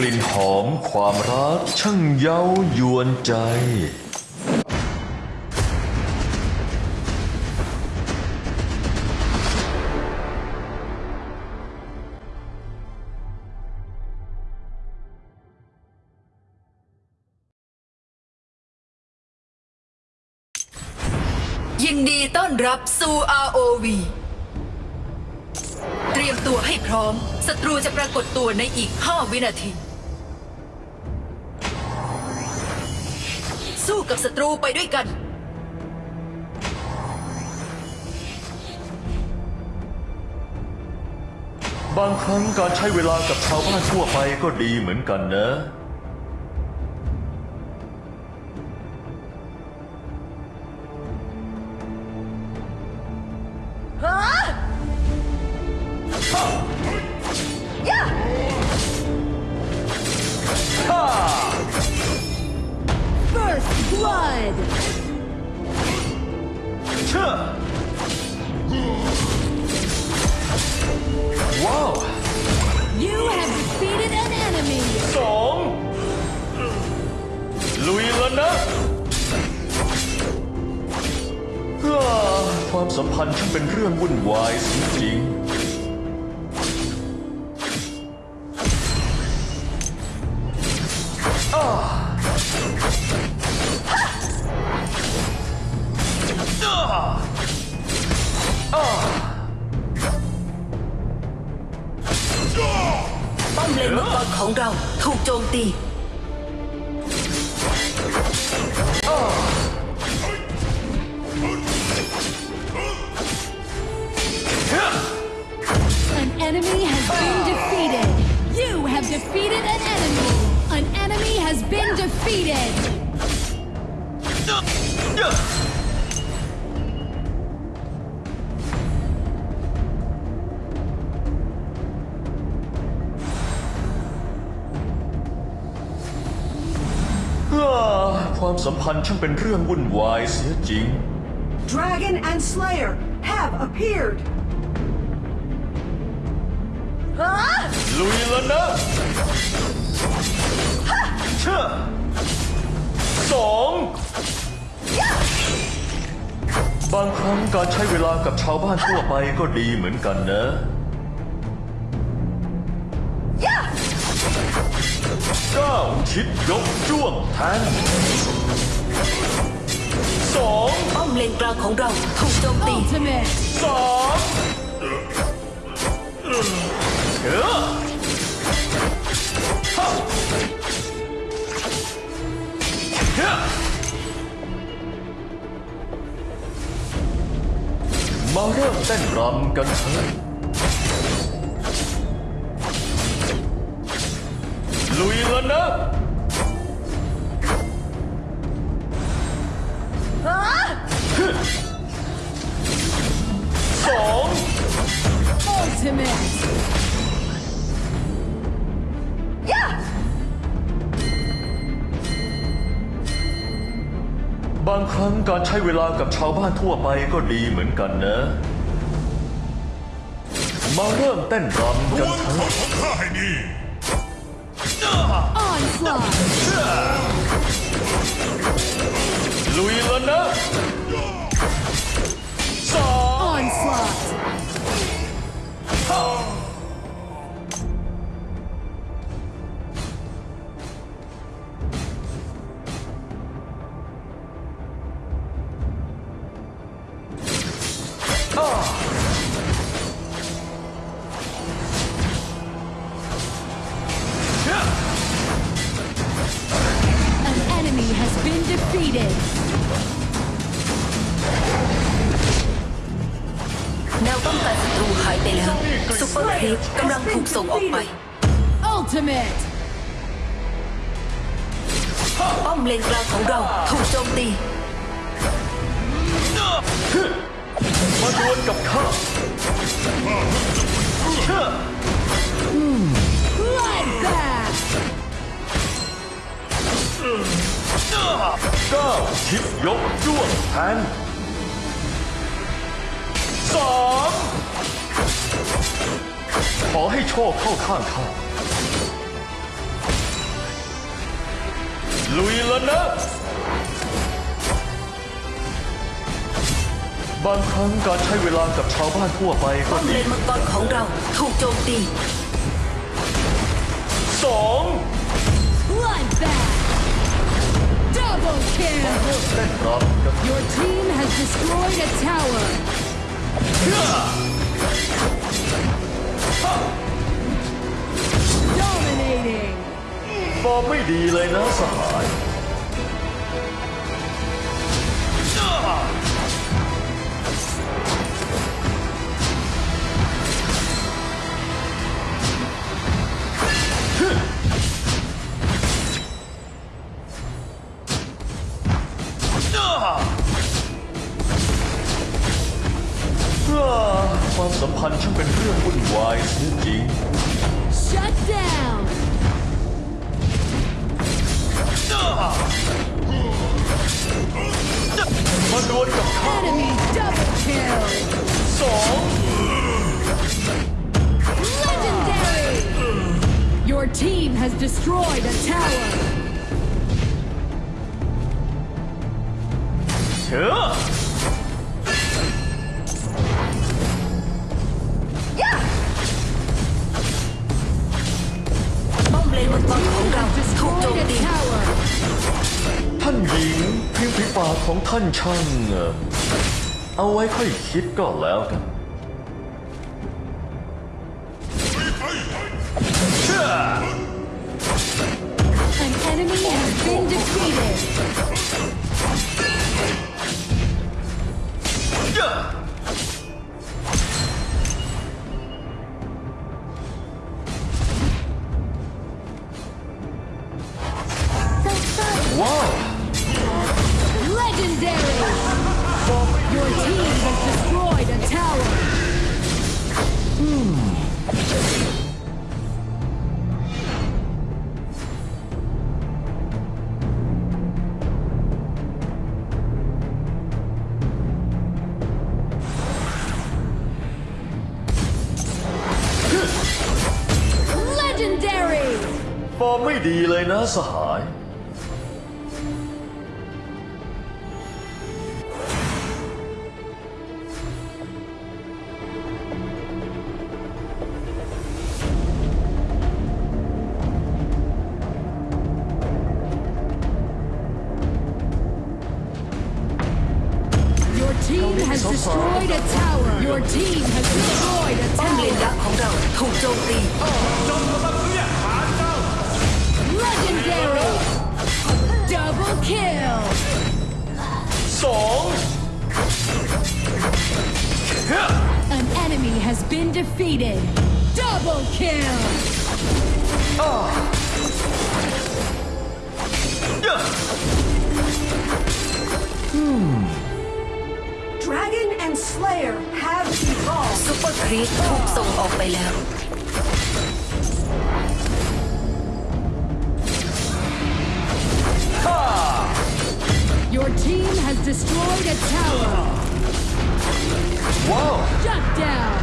กลิ่นหอมความรักช่างเย้ายวนใจ ยินดีต้อนรับสู่ ROV เตรียมตัวให้พร้อม ศัตรูจะปรากฏตัวในอีก 5 วินาที สู้กับศัตรูไปด้วยกันบางครั้งการใช้เวลากับชาวบ้านทั่วไปก็ดีเหมือนกันนะ First blood! เชื่ อว้าว You have defeated an enemy! สองลุยแล้วนะอ่าความสัมพันธ์ช่างเป็นเรื่องวุ่นวายจริงๆ ความสัมพันธ์ช่างเป็นเรื่องวุ่นวายเสียจริง Dragon and Slayer have appeared. ลุยแล้วนะเชื่อสองบางครั้งการใช้เวลากับชาวบ้านทั่วไปก็ดีเหมือนกันนะ ชิดยกจ้วงแทนสองป้อมเลนกลางของเราถูกโจมตี Ultimate! สามเออฮะเฮ้มาเริ่มเต้นรำกันเถอะลุยแล้วนะ การใช้เวลากับชาวบ้านทั่วไปก็ดีเหมือนกันนะ มาเริ่มเต้นรำกันเถอะข้าให้ดี Onslaught! ลุยแล้วนะสอง Onslaught! เส่งออกไป Ultimate! ป้อมเลนกลางของเราถูกโจมตีมาดวลกับข้าเชื่อ Bloodbath! เก้าชิดยกจ้วงแทนสาม ขอให้โชคเข้าข้างข้าลุยแล้วนะ บางครั้งการใช้เวลากับชาวบ้านทั่วไปก็ป้อมเลดีนมังกรของเราถูกโจมตี สอง Bloodbath. Double kill. เต้นรับกับ Your team has destroyed a tower. Dominating. ฟอร์มไม่ดีเลยนะสหาย มาดวลกับข้า Enemy double kill. สอง Legendary. Your team has destroyed a tower. เถอะ ป้อมเลนมังกรของเรา Has ถูกโจม destroyed a ตี tower. ท่านหญิงเพียงฝีปากของท่านช่างเอ่อเอาไว้ค่อยคิดก็แล้วกันเชื่อ An enemy has been defeated. เชื่อว้าว Your team has destroyed a tower. 'Legendary. ฟอร์มไม่ดีเลยนะสหาย destroyed a tower. Your team has destroyed a ป้อมเลน tower. ยักษ์ของเราถูกโจมตี Legendary. Double kill. สอง An enemy has been defeated. Double kill. เยอะ Dragon and Slayer have evolved. ซุปเปอร์ครีปถูกส่งออกไปแล้ว Your team has destroyed a tower. ว้าว Shut down.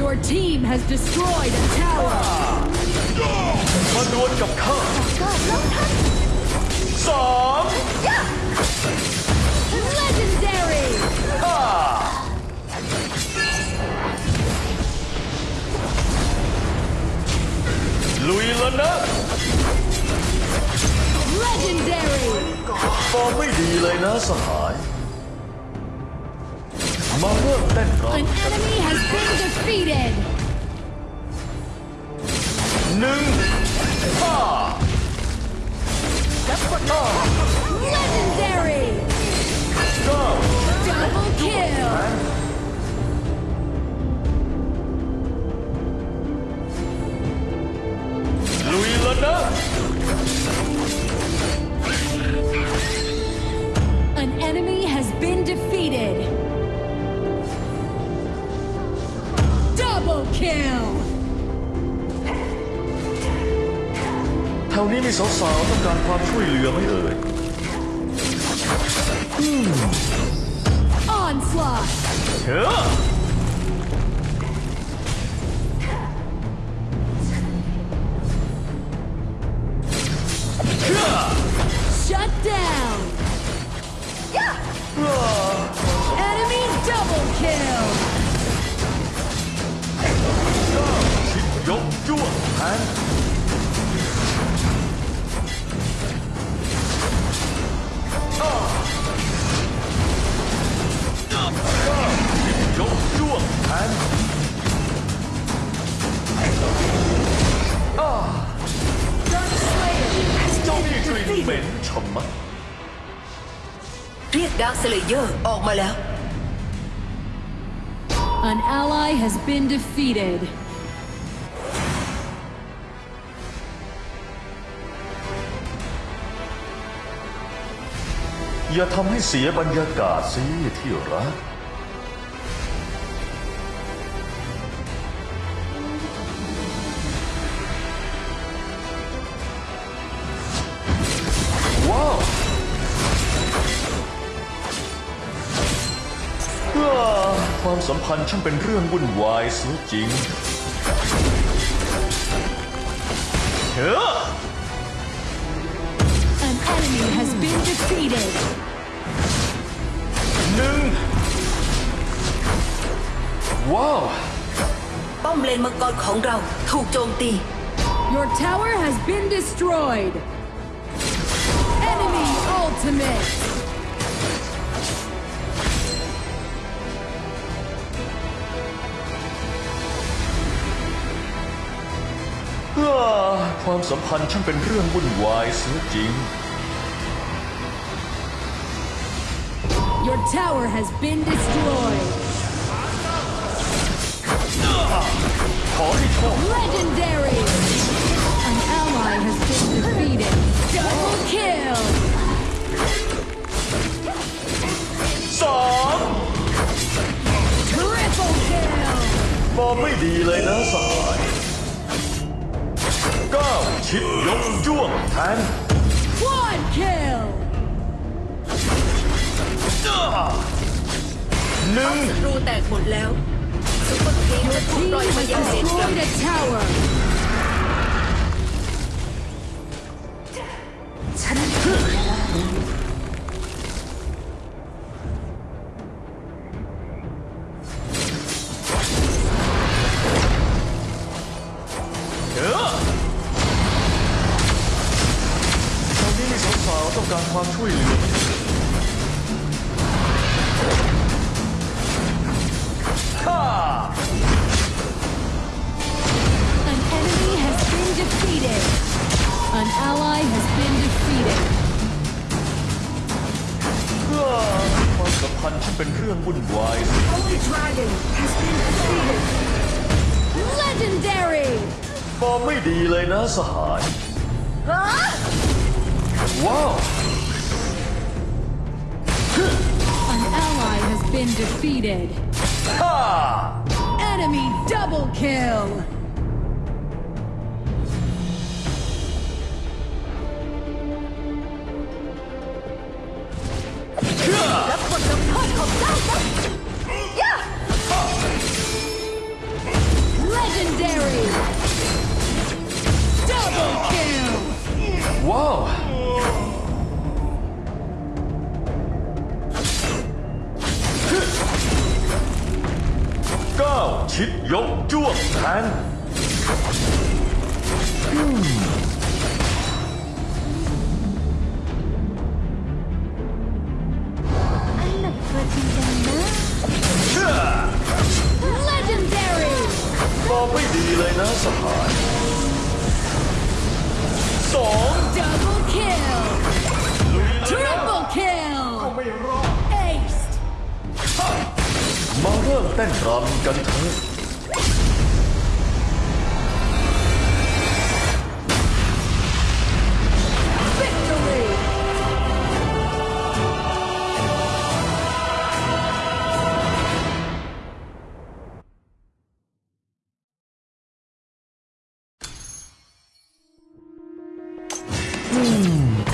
Your team has destroyed a tower. มาดวลกับข้าสอง ง ลุยแล้วนะ Legendary. ฟอร์มไม่ดีเลยนะสหาย มาเริ่มเต้นร An enemy has been defeated. ำหนึ่งห้า Legendary. เก้า Double kill. การความช่วยเหลือไหมเอ่ย เลเยอร์ออกมาแล้ว An ally has been defeated. อย่าทำให้เสียบรรยากาศสิที่รัก สัมพันธ์ช่างเป็นเรื่องวุ่นวายเสียจริงเฮ้อ An enemy has been defeated. หนึ่งว้าว ป้อมเลนมังกรของเราถูกโจมตี Your tower has been destroyed. Enemy ultimate. ความสัมพันธ์ช่างเป็นเรื่องวุ่นวายเสียจริง Your tower has been destroyed. ขอให้โชค Legendary. An ally has been defeated. Double kill. สอง Triple kill. ฟอร์มไม่ดีเลยนะสหายเก้าชิดยกจ้วงแทน Quad kill. หนึ่งรูแตกหมดแล้วซุปเปอร์ครีปจะถูก Team ปล่อยมา has ยังเลนกลาง destroyed a tower. ฉันเต้องการความช่วยเหลือฮ่า An enemy has been defeated. An ally has been defeated. อ้าความสัมพันธ์ช่างเป็นเรื่องวุ่นวาย Holy Dragon has been defeated. Legendary. ฟอร์มไม่ดีเลยนะสหายว้ Whoa! An ally has been defeated. Ha! Enemy double kill! แทนเชื่อ Legendary. บอกไม่ดีเลยนะสหายสอง Double kill. Triple kill. Ace. มาเริ่มเต้นรำกันเถอะ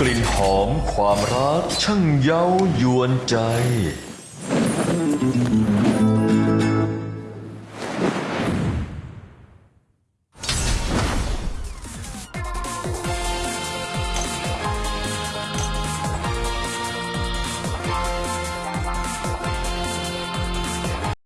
กลิ่นหอมความรักช่างเย้ายวนใจ